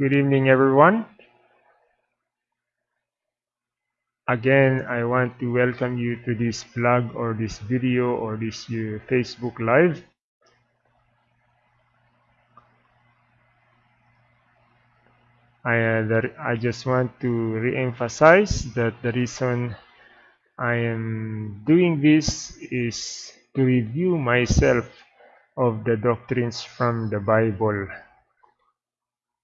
Good evening, everyone. Again, I want to welcome you to this blog or this video or this uh, Facebook Live. I, uh, I just want to re-emphasize that the reason I am doing this is to review myself of the doctrines from the Bible.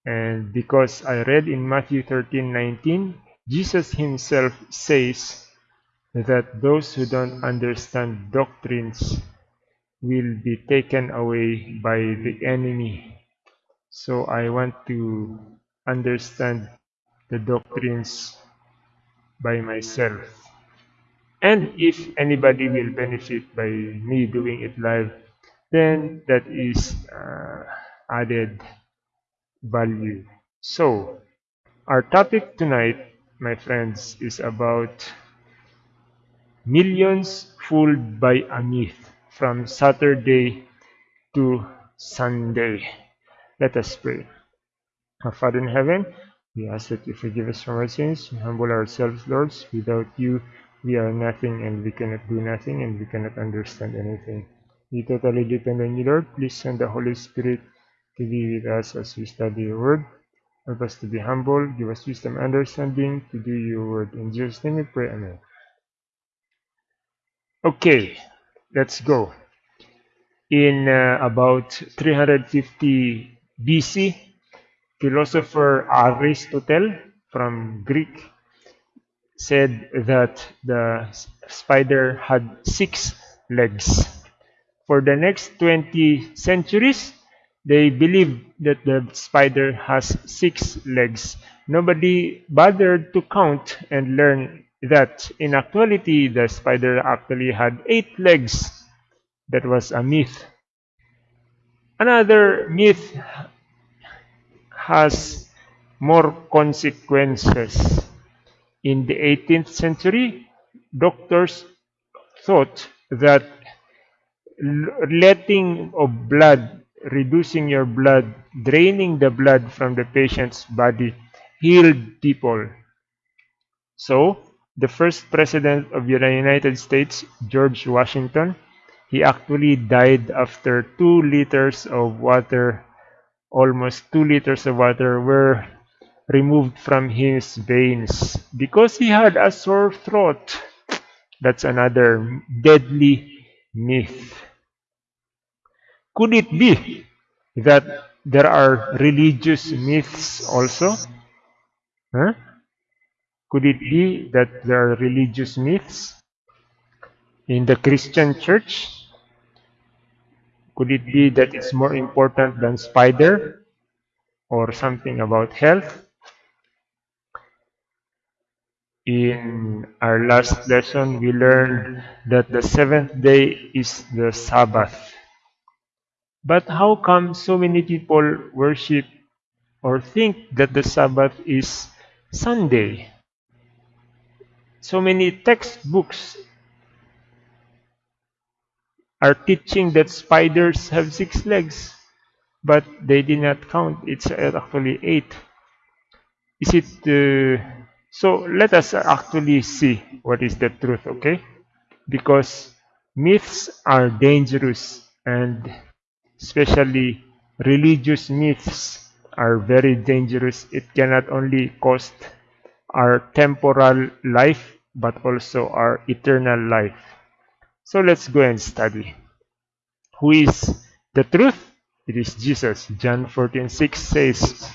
And because I read in Matthew 13 19, Jesus himself says that those who don't understand doctrines will be taken away by the enemy. So I want to understand the doctrines by myself. And if anybody will benefit by me doing it live, then that is uh, added value. So, our topic tonight, my friends, is about millions fooled by a myth from Saturday to Sunday. Let us pray. Our Father in heaven, we ask that you forgive us from our sins. We humble ourselves, Lord. Without you, we are nothing and we cannot do nothing and we cannot understand anything. We totally depend on you, Lord. Please send the Holy Spirit to be with us as we study your word. Help us to be humble, give us wisdom and understanding to do your word. In Jesus' name we pray, Amen. Okay, let's go. In uh, about 350 BC, philosopher Aristotle from Greek said that the spider had six legs. For the next 20 centuries, they believed that the spider has six legs. Nobody bothered to count and learn that in actuality the spider actually had eight legs. That was a myth. Another myth has more consequences. In the 18th century, doctors thought that letting of blood, reducing your blood, draining the blood from the patient's body healed people. So, the first president of the United States, George Washington, he actually died after two liters of water, almost two liters of water were removed from his veins because he had a sore throat. That's another deadly myth. Could it be that there are religious myths also? Huh? Could it be that there are religious myths in the Christian church? Could it be that it's more important than spider or something about health? In our last lesson, we learned that the seventh day is the Sabbath. But how come so many people worship or think that the Sabbath is Sunday? So many textbooks are teaching that spiders have six legs, but they did not count. It's actually eight. Is it uh, so? Let us actually see what is the truth, okay? Because myths are dangerous and especially religious myths are very dangerous. It cannot only cost our temporal life but also our eternal life. So let's go and study. Who is the truth? It is Jesus. John 14 6 says,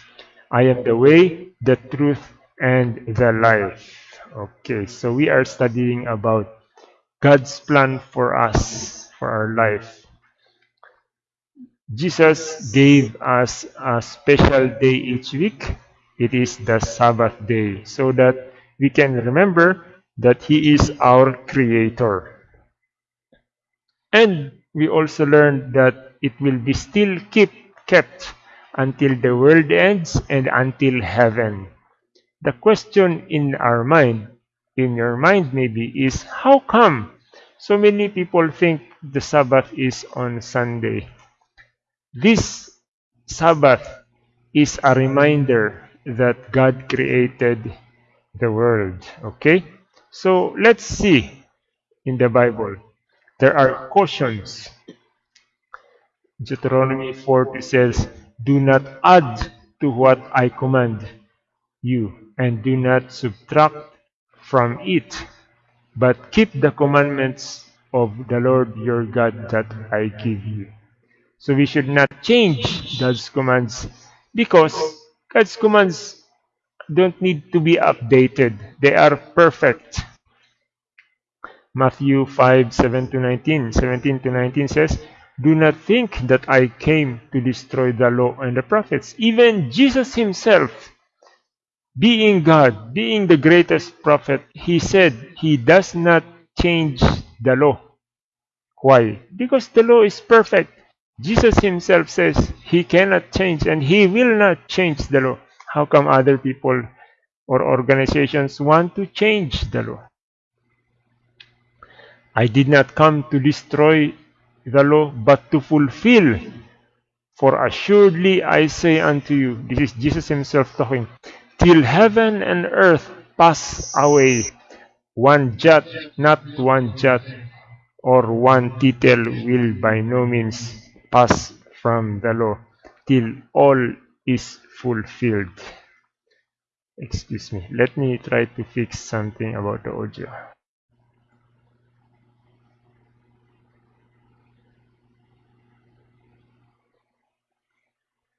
I am the way, the truth, and the life. Okay, so we are studying about God's plan for us, for our life. Jesus gave us a special day each week. It is the Sabbath day, so that we can remember that He is our Creator. And we also learned that it will be still keep, kept until the world ends and until heaven. The question in our mind, in your mind maybe, is how come so many people think the Sabbath is on Sunday? This Sabbath is a reminder that God created the world. Okay? So let's see in the Bible. There are cautions. Deuteronomy 40 says, Do not add to what I command you, and do not subtract from it, but keep the commandments of the Lord your God that I give you. So we should not change God's commands because God's commands don't need to be updated. They are perfect. Matthew 5, 7 to 19, 17 to 19 says, Do not think that I came to destroy the law and the prophets. Even Jesus himself, being God, being the greatest prophet, he said he does not change the law. Why? Because the law is perfect. Jesus himself says he cannot change and he will not change the law. How come other people or organizations want to change the law? I did not come to destroy the law, but to fulfill. For assuredly I say unto you, this is Jesus himself talking, till heaven and earth pass away, one jot, not one jot, or one tittle will by no means pass from the law, till all is fulfilled. Excuse me, let me try to fix something about the audio.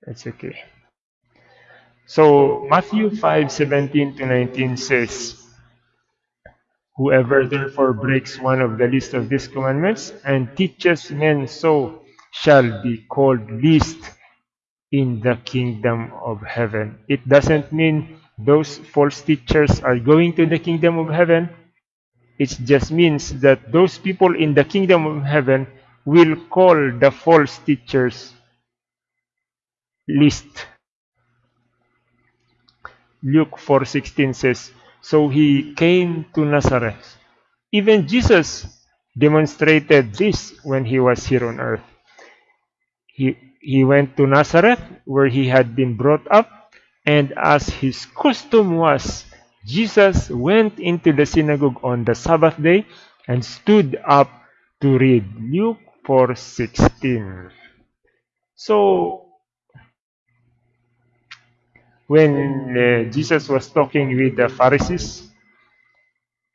It's okay. So Matthew 5:17 to 19 says, Whoever therefore breaks one of the least of these commandments and teaches men so shall be called least in the kingdom of heaven. It doesn't mean those false teachers are going to the kingdom of heaven. It just means that those people in the kingdom of heaven will call the false teachers least. Luke 4:16 says, "So he came to Nazareth." Even Jesus demonstrated this when he was here on earth. He went to Nazareth where he had been brought up, and as his custom was, Jesus went into the synagogue on the Sabbath day and stood up to read. Luke 4:16. So when uh, Jesus was talking with the Pharisees,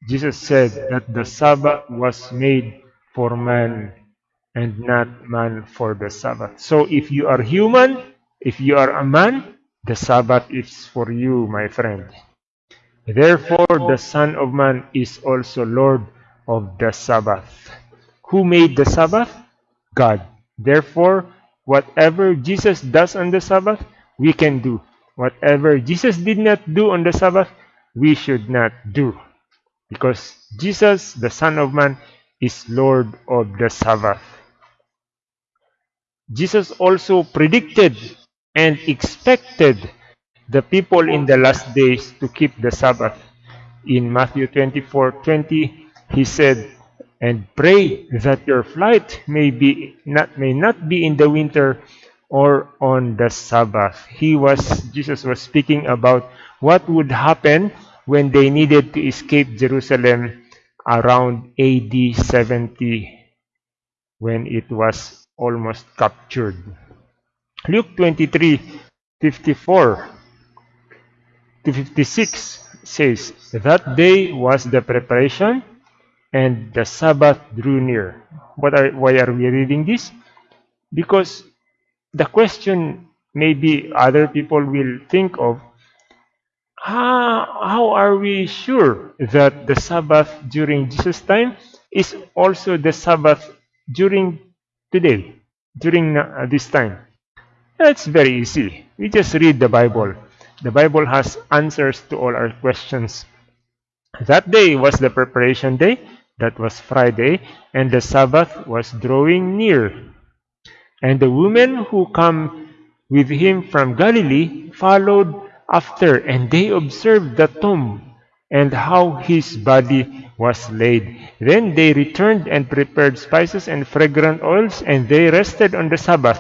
Jesus said that the Sabbath was made for man and not man for the Sabbath. So if you are human, if you are a man, the Sabbath is for you, my friend. Therefore, the Son of Man is also Lord of the Sabbath. Who made the Sabbath? God. Therefore, whatever Jesus does on the Sabbath, we can do. Whatever Jesus did not do on the Sabbath, we should not do. Because Jesus, the Son of Man, is Lord of the Sabbath. Jesus also predicted and expected the people in the last days to keep the Sabbath. In Matthew 24 20, he said, And pray that your flight may, be not, may not be in the winter or on the Sabbath. He was Jesus was speaking about what would happen when they needed to escape Jerusalem around AD 70 when it was almost captured. Luke 23 54 to 56 says, That day was the preparation, and the Sabbath drew near. What are, why are we reading this? Because the question maybe other people will think of how, how are we sure that the Sabbath during Jesus' time is also the Sabbath during today, during uh, this time? It's very easy. We just read the Bible. The Bible has answers to all our questions. That day was the preparation day, that was Friday, and the Sabbath was drawing near. And the women who come with him from Galilee followed after, and they observed the tomb and how his body was laid. Then they returned and prepared spices and fragrant oils, and they rested on the Sabbath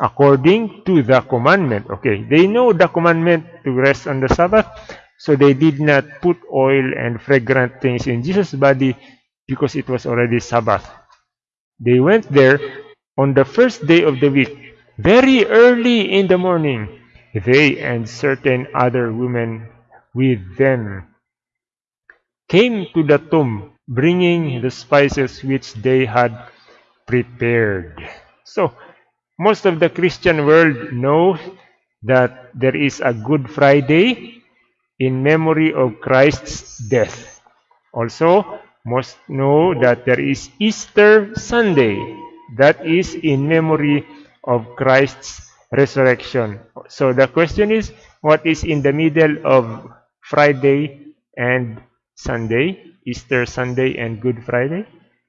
according to the commandment. Okay, they know the commandment to rest on the Sabbath, so they did not put oil and fragrant things in Jesus' body because it was already Sabbath. They went there on the first day of the week, very early in the morning, they and certain other women with them came to the tomb, bringing the spices which they had prepared. So, most of the Christian world know that there is a Good Friday in memory of Christ's death. Also, most know that there is Easter Sunday that is in memory of Christ's resurrection. So the question is, what is in the middle of Friday and Sunday, Easter Sunday and Good Friday?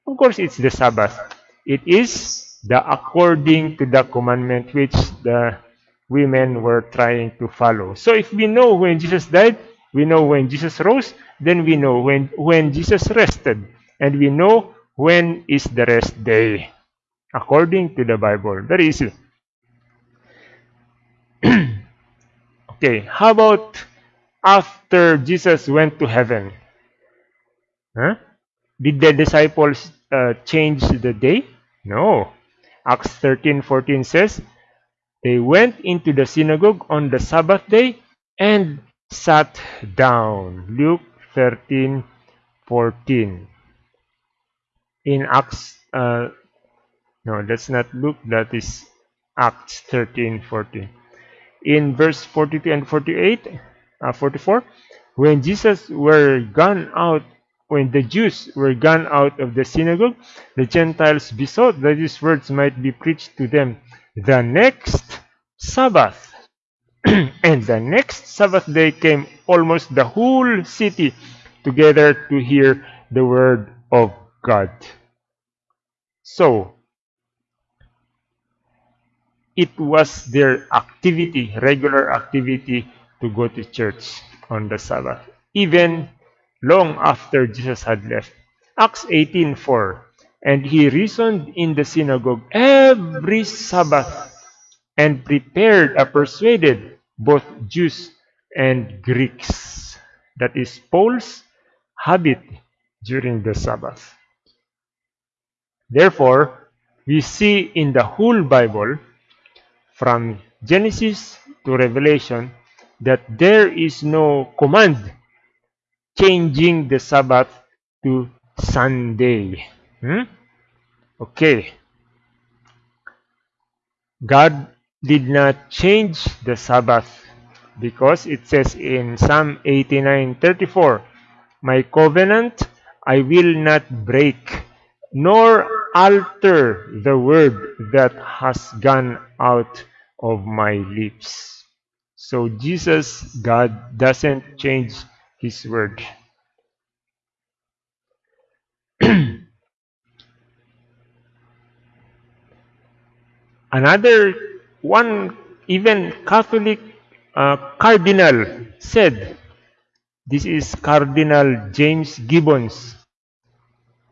Of course, it's the Sabbath. It is the according to the commandment which the women were trying to follow. So if we know when Jesus died, we know when Jesus rose, then we know when, when Jesus rested. And we know when is the rest day. According to the Bible. Very easy. okay, how about after Jesus went to heaven? Huh? Did the disciples uh, change the day? No. Acts 13:14 says, They went into the synagogue on the Sabbath day and sat down. Luke 13:14. In Acts, uh, no, that's not Luke, that is Acts 13:14. In verse 42 and 48, uh, 44, when Jesus were gone out when the Jews were gone out of the synagogue, the Gentiles besought that these words might be preached to them the next Sabbath. and the next Sabbath day came almost the whole city together to hear the word of God. So, it was their activity, regular activity, to go to church on the Sabbath. Even long after Jesus had left. Acts 18:4 And he reasoned in the synagogue every Sabbath and prepared or persuaded both Jews and Greeks. That is Paul's habit during the Sabbath. Therefore, we see in the whole Bible, from Genesis to Revelation, that there is no command changing the Sabbath to Sunday. Hmm? Okay. God did not change the Sabbath because it says in Psalm 89:34, My covenant I will not break, nor alter the word that has gone out of my lips. So Jesus, God, doesn't change his word. Another one, even Catholic uh, cardinal said, this is Cardinal James Gibbons.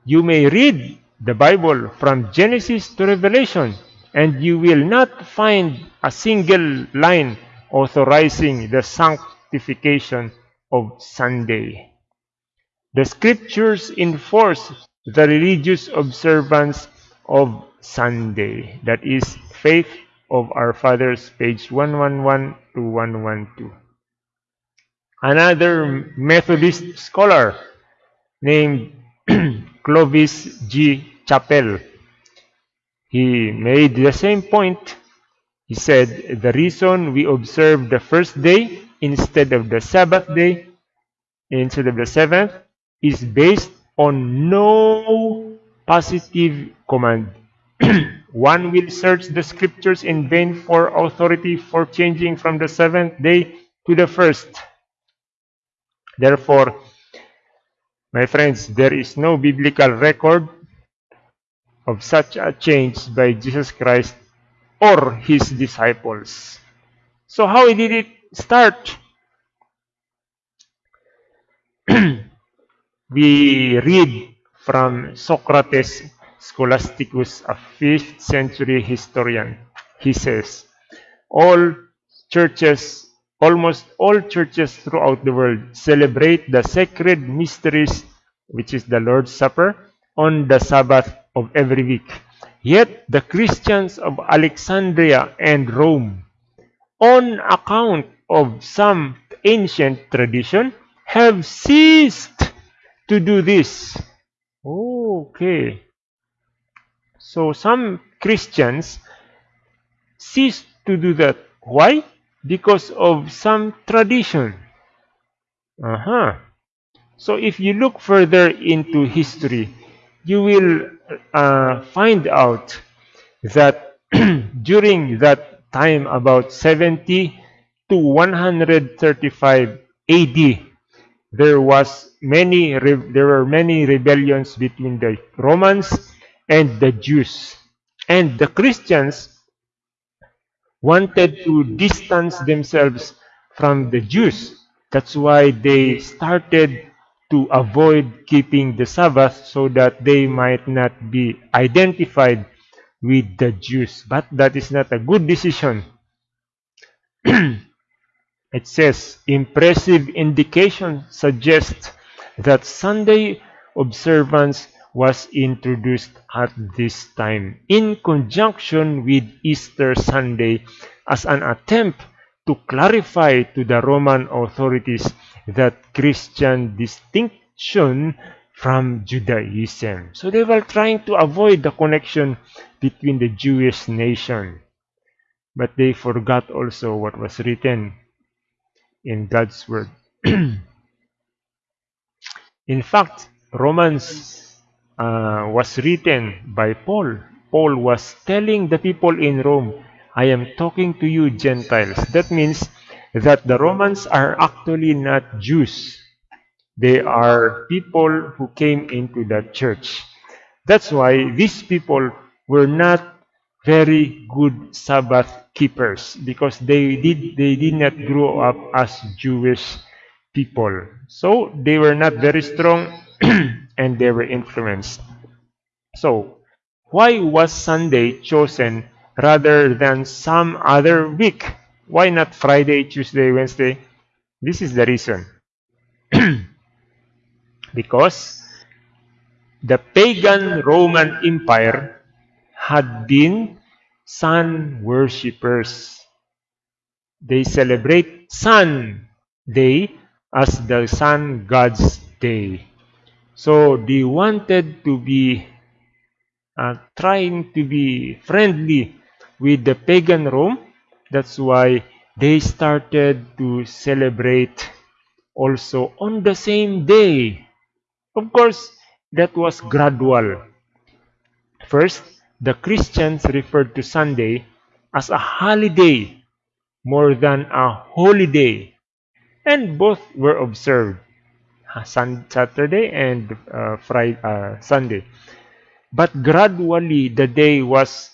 You may read the Bible from Genesis to Revelation, and you will not find a single line authorizing the sanctification of Sunday. The scriptures enforce the religious observance of Sunday. That is Faith of Our Fathers, page 111 to 112. Another Methodist scholar named Clovis G. Chappell. He made the same point. He said, the reason we observe the first day instead of the Sabbath day, instead of the seventh, is based on no positive command. One will search the scriptures in vain for authority for changing from the seventh day to the first. Therefore, my friends, there is no biblical record of such a change by Jesus Christ or his disciples. So how did it start, we read from Socrates Scholasticus, a 5th century historian. he says. All churches, almost all churches throughout the world celebrate the sacred mysteries, which is the Lord's Supper, on the Sabbath of every week. Yet the Christians of Alexandria and Rome, on account of some ancient tradition, have ceased to do this. Okay. So some Christians ceased to do that. Why? Because of some tradition. Uh-huh. So if you look further into history, you will uh, find out that during that time about 70 to 135 AD, there was many there were many rebellions between the Romans and the Jews. And the Christians wanted to distance themselves from the Jews. That's why they started to avoid keeping the Sabbath so that they might not be identified with the Jews. But that is not a good decision. it says, impressive indication suggests that Sunday observance was introduced at this time in conjunction with Easter Sunday as an attempt to clarify to the Roman authorities that Christian distinction from Judaism. So they were trying to avoid the connection between the Jewish nation. But they forgot also what was written in God's Word. in fact, Romans uh, was written by Paul. Paul was telling the people in Rome, I am talking to you Gentiles. That means that the Romans are actually not Jews. They are people who came into the church. That's why these people were not very good Sabbath keepers because they did they did not grow up as Jewish people. So they were not very strong and they were influenced. So why was Sunday chosen rather than some other week? Why not Friday, Tuesday, Wednesday? This is the reason. because the pagan Roman Empire had been sun worshippers. They celebrate Sun Day as the sun god's day. So they wanted to be uh, trying to be friendly with the pagan Rome that's why they started to celebrate also on the same day. Of course, that was gradual. First, the Christians referred to Sunday as a holiday more than a holy day, and both were observed Saturday and uh, Friday, uh, Sunday. But gradually, the day was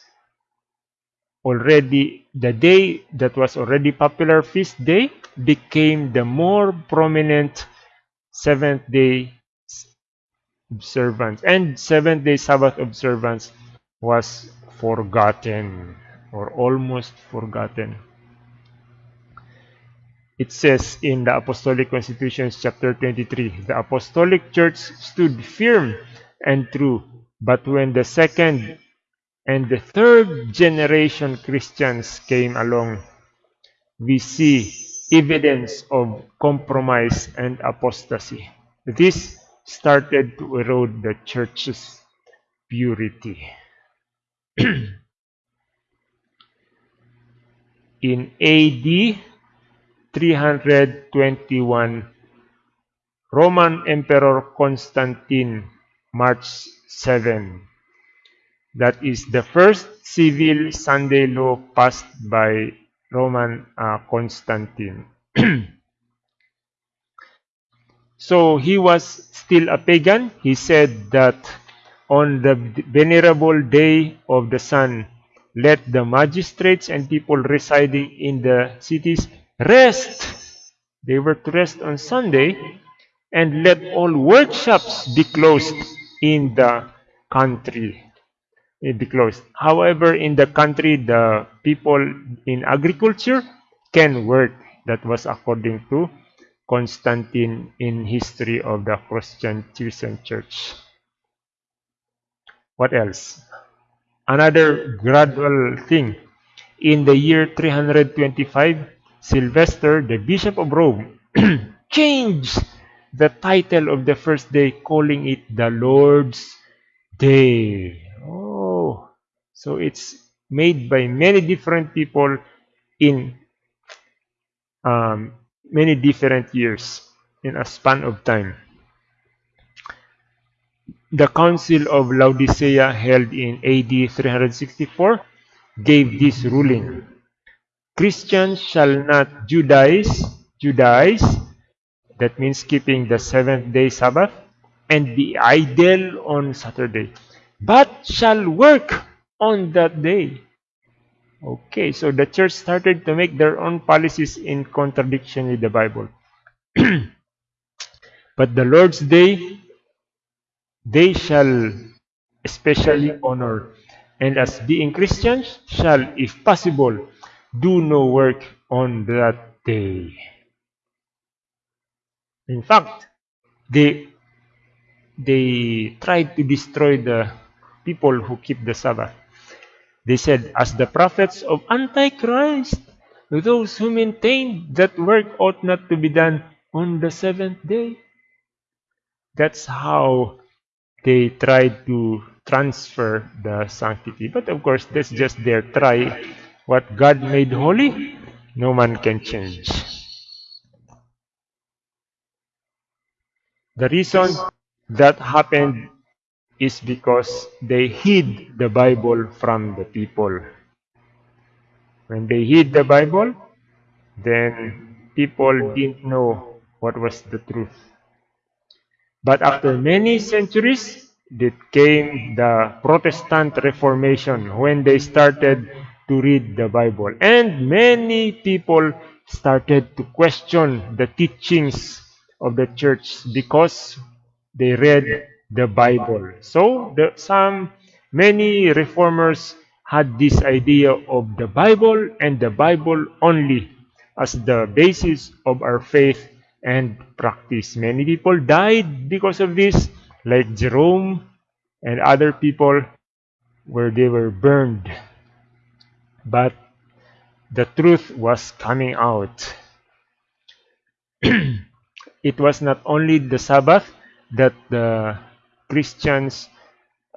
already the day that was already popular feast day became the more prominent seventh day observance and seventh day sabbath observance was forgotten or almost forgotten it says in the apostolic constitutions chapter 23 the apostolic church stood firm and true but when the second and the third generation Christians came along, we see evidence of compromise and apostasy. This started to erode the church's purity. In AD 321, Roman Emperor Constantine marched 7 that is the first civil Sunday law passed by Roman uh, Constantine. so he was still a pagan. He said that on the venerable day of the sun, let the magistrates and people residing in the cities rest. They were to rest on Sunday, and let all workshops be closed in the country. it be closed. However, in the country, the people in agriculture can work. That was according to Constantine in history of the Christian Christian Church. What else? Another gradual thing. In the year 325, Sylvester, the Bishop of Rome, changed the title of the first day, calling it the Lord's Day. Oh, so it's made by many different people in um, many different years in a span of time. The Council of Laodicea held in AD 364 gave this ruling. Christians shall not Judaize, Judaize, that means keeping the seventh day Sabbath, and be idle on Saturday, but shall work on that day. Okay, so the church started to make their own policies in contradiction with the Bible. but the Lord's day they shall especially honor, and as being Christians shall, if possible, do no work on that day. In fact, they they tried to destroy the people who keep the Sabbath. They said, as the prophets of Antichrist, those who maintain that work ought not to be done on the seventh day. That's how they tried to transfer the sanctity. But of course, that's just their try. What God made holy, no man can change. The reason that happened is because they hid the Bible from the people. When they hid the Bible, then people didn't know what was the truth. But after many centuries, it came the Protestant Reformation when they started to read the Bible. And many people started to question the teachings of the church because they read the Bible. So the, some many reformers had this idea of the Bible and the Bible only as the basis of our faith and practice. Many people died because of this, like Jerome and other people where they were burned. But the truth was coming out. it was not only the Sabbath that the Christians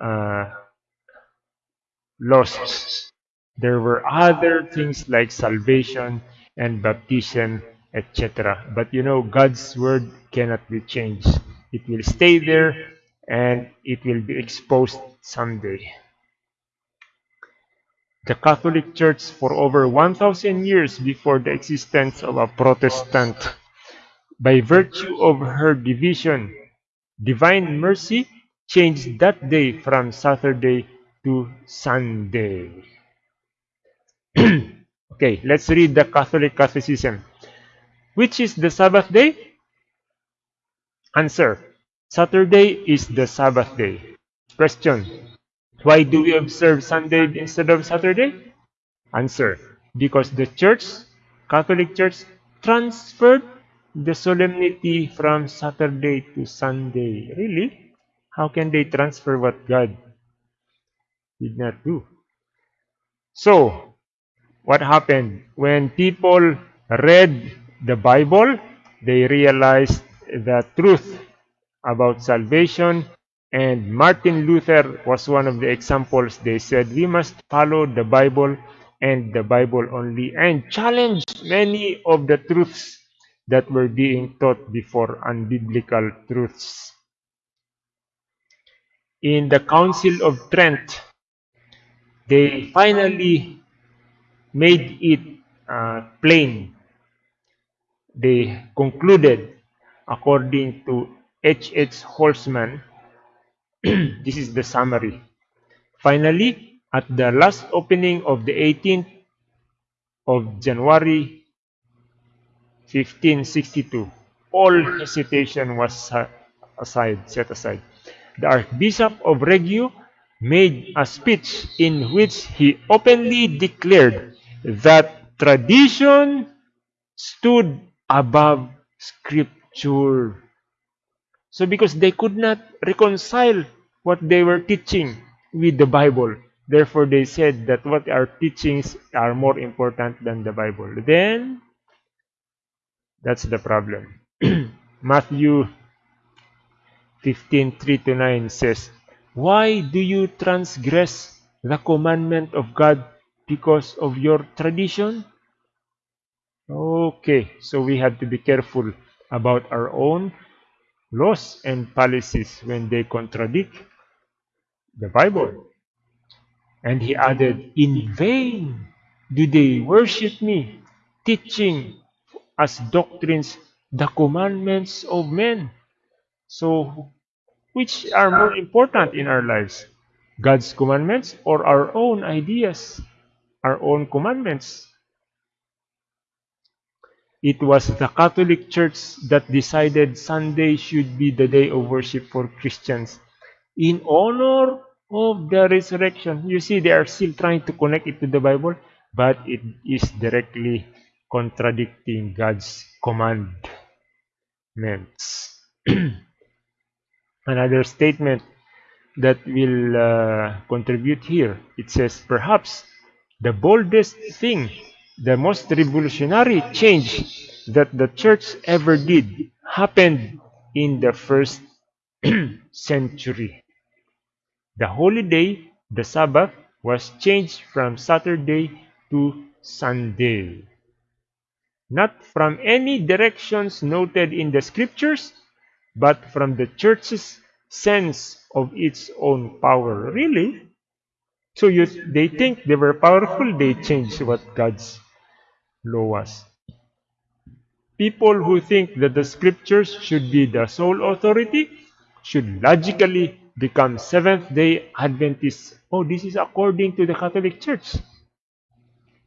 uh, lost. There were other things like salvation and baptism etc. But you know, God's word cannot be changed. It will stay there and it will be exposed someday. The Catholic Church for over 1,000 years before the existence of a Protestant, by virtue of her division, divine mercy changed that day from Saturday to Sunday. okay, let's read the Catholic Catechism. Which is the Sabbath day? Answer. Saturday is the Sabbath day. Question. Why do we observe Sunday instead of Saturday? Answer. Because the church, Catholic Church, transferred the solemnity from Saturday to Sunday. Really? How can they transfer what God did not do? So, what happened? When people read the Bible, they realized the truth about salvation. And Martin Luther was one of the examples. They said we must follow the Bible and the Bible only and challenge many of the truths that were being taught before unbiblical truths. In the Council of Trent, they finally made it uh, plain they concluded, according to H. H. Holtzmann, this is the summary. Finally, at the last opening of the 18th of January 1562, all hesitation was aside, set aside. The Archbishop of Reggio made a speech in which he openly declared that tradition stood above scripture. So because they could not reconcile what they were teaching with the Bible, therefore they said that what our teachings are more important than the Bible. Then that's the problem. Matthew 15 3 to 9 says, Why do you transgress the commandment of God because of your tradition? Okay, so we have to be careful about our own laws and policies when they contradict the Bible. And he added, In vain do they worship me, teaching as doctrines the commandments of men. So, which are more important in our lives? God's commandments or our own ideas, our own commandments? It was the Catholic Church that decided Sunday should be the day of worship for Christians in honor of the resurrection. You see, they are still trying to connect it to the Bible, but it is directly contradicting God's commandments. Another statement that will uh, contribute here, it says, perhaps the boldest thing the most revolutionary change that the church ever did happened in the first century. The holy day, the Sabbath, was changed from Saturday to Sunday. Not from any directions noted in the scriptures, but from the church's sense of its own power. Really? So you, they think they were powerful, they changed what God's law People who think that the scriptures should be the sole authority should logically become Seventh day Adventists. Oh, this is according to the Catholic Church.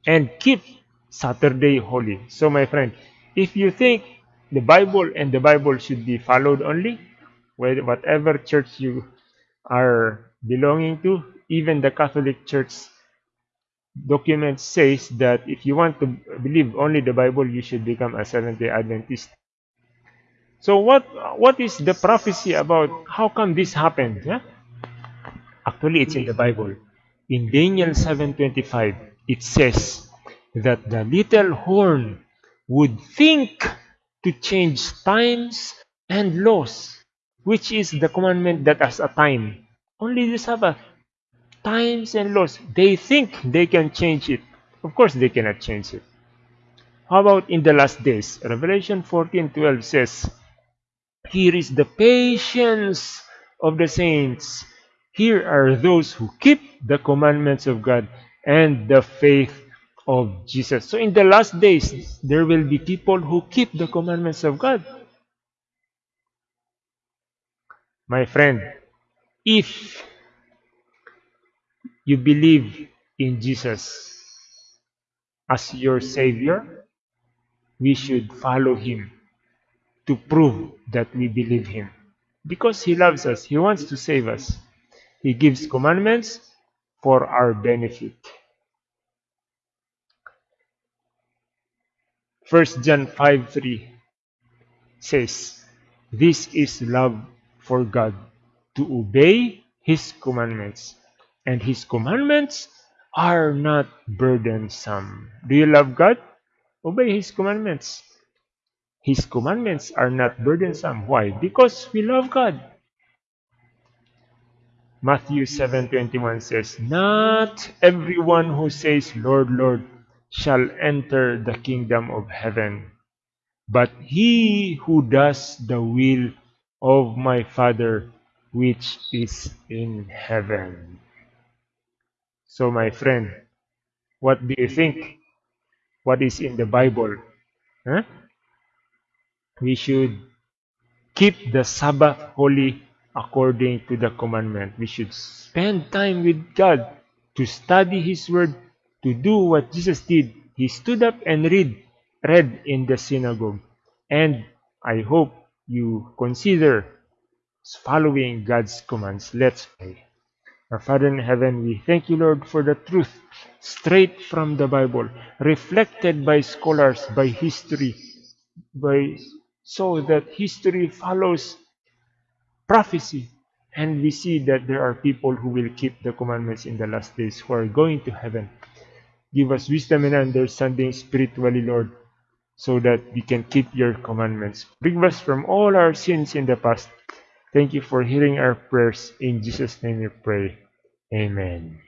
And keep Saturday holy. So, my friend, if you think the Bible and the Bible should be followed only, whatever church you are belonging to, even the Catholic Church document says that if you want to believe only the Bible, you should become a Seventh-day Adventist. So what what is the prophecy about how come this happened? Yeah? Actually, it's in the Bible. In Daniel 7.25, it says that the little horn would think to change times and laws, which is the commandment that has a time. Only the Sabbath times and laws. They think they can change it. Of course, they cannot change it. How about in the last days? Revelation 14:12 says, Here is the patience of the saints. Here are those who keep the commandments of God and the faith of Jesus. So in the last days, there will be people who keep the commandments of God. My friend, if you believe in Jesus as your Savior, we should follow Him to prove that we believe Him. Because He loves us, He wants to save us. He gives commandments for our benefit. 1 John 5 3 says, This is love for God, to obey His commandments and His commandments are not burdensome. Do you love God? Obey His commandments. His commandments are not burdensome. Why? Because we love God. Matthew 7:21 says, "Not everyone who says, Lord, Lord, shall enter the kingdom of heaven, but he who does the will of my Father which is in heaven." So, my friend, what do you think? What is in the Bible? Huh? We should keep the Sabbath holy according to the commandment. We should spend time with God to study His Word, to do what Jesus did. He stood up and read, read in the synagogue. And I hope you consider following God's commands. Let's pray. Our Father in heaven, we thank you, Lord, for the truth straight from the Bible, reflected by scholars, by history, by so that history follows prophecy. And we see that there are people who will keep the commandments in the last days who are going to heaven. Give us wisdom and understanding spiritually, Lord, so that we can keep your commandments. Bring us from all our sins in the past. Thank you for hearing our prayers. In Jesus' name we pray. Amen.